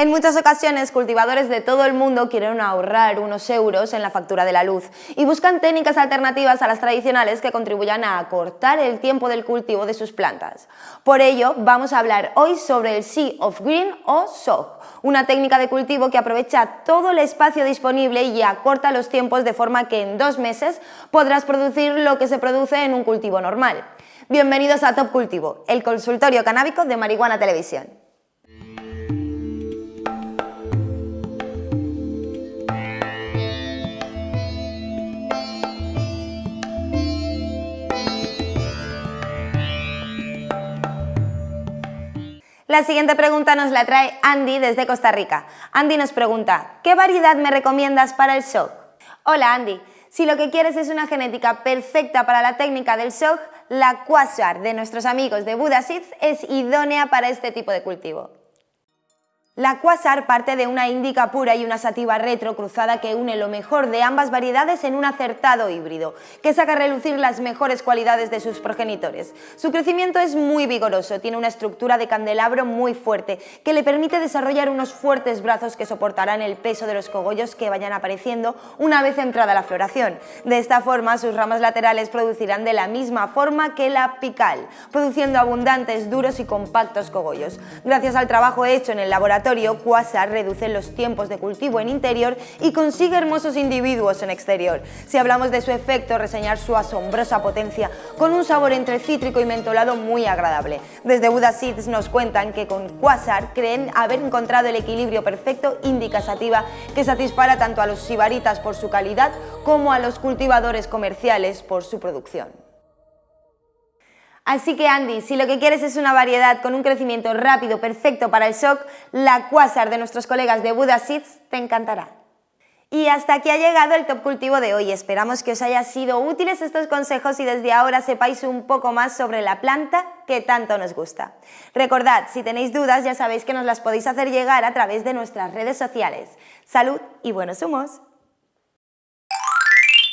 En muchas ocasiones, cultivadores de todo el mundo quieren ahorrar unos euros en la factura de la luz y buscan técnicas alternativas a las tradicionales que contribuyan a acortar el tiempo del cultivo de sus plantas. Por ello, vamos a hablar hoy sobre el Sea of Green o SOG, una técnica de cultivo que aprovecha todo el espacio disponible y acorta los tiempos de forma que en dos meses podrás producir lo que se produce en un cultivo normal. Bienvenidos a Top Cultivo, el consultorio canábico de Marihuana Televisión. La siguiente pregunta nos la trae Andy desde Costa Rica. Andy nos pregunta, ¿qué variedad me recomiendas para el SOG? Hola Andy, si lo que quieres es una genética perfecta para la técnica del SOG, la Quasar de nuestros amigos de Buda es idónea para este tipo de cultivo. La Quasar parte de una índica pura y una sativa retro cruzada que une lo mejor de ambas variedades en un acertado híbrido, que saca a relucir las mejores cualidades de sus progenitores. Su crecimiento es muy vigoroso, tiene una estructura de candelabro muy fuerte, que le permite desarrollar unos fuertes brazos que soportarán el peso de los cogollos que vayan apareciendo una vez entrada la floración. De esta forma, sus ramas laterales producirán de la misma forma que la pical, produciendo abundantes, duros y compactos cogollos. Gracias al trabajo hecho en el laboratorio, Quasar reduce los tiempos de cultivo en interior y consigue hermosos individuos en exterior. Si hablamos de su efecto, reseñar su asombrosa potencia con un sabor entre cítrico y mentolado muy agradable. Desde Buda Seeds nos cuentan que con Quasar creen haber encontrado el equilibrio perfecto indica sativa que satisfará tanto a los sibaritas por su calidad como a los cultivadores comerciales por su producción. Así que Andy, si lo que quieres es una variedad con un crecimiento rápido perfecto para el shock, la Quasar de nuestros colegas de Buda Seeds te encantará. Y hasta aquí ha llegado el top cultivo de hoy. Esperamos que os haya sido útiles estos consejos y desde ahora sepáis un poco más sobre la planta que tanto nos gusta. Recordad, si tenéis dudas ya sabéis que nos las podéis hacer llegar a través de nuestras redes sociales. Salud y buenos humos.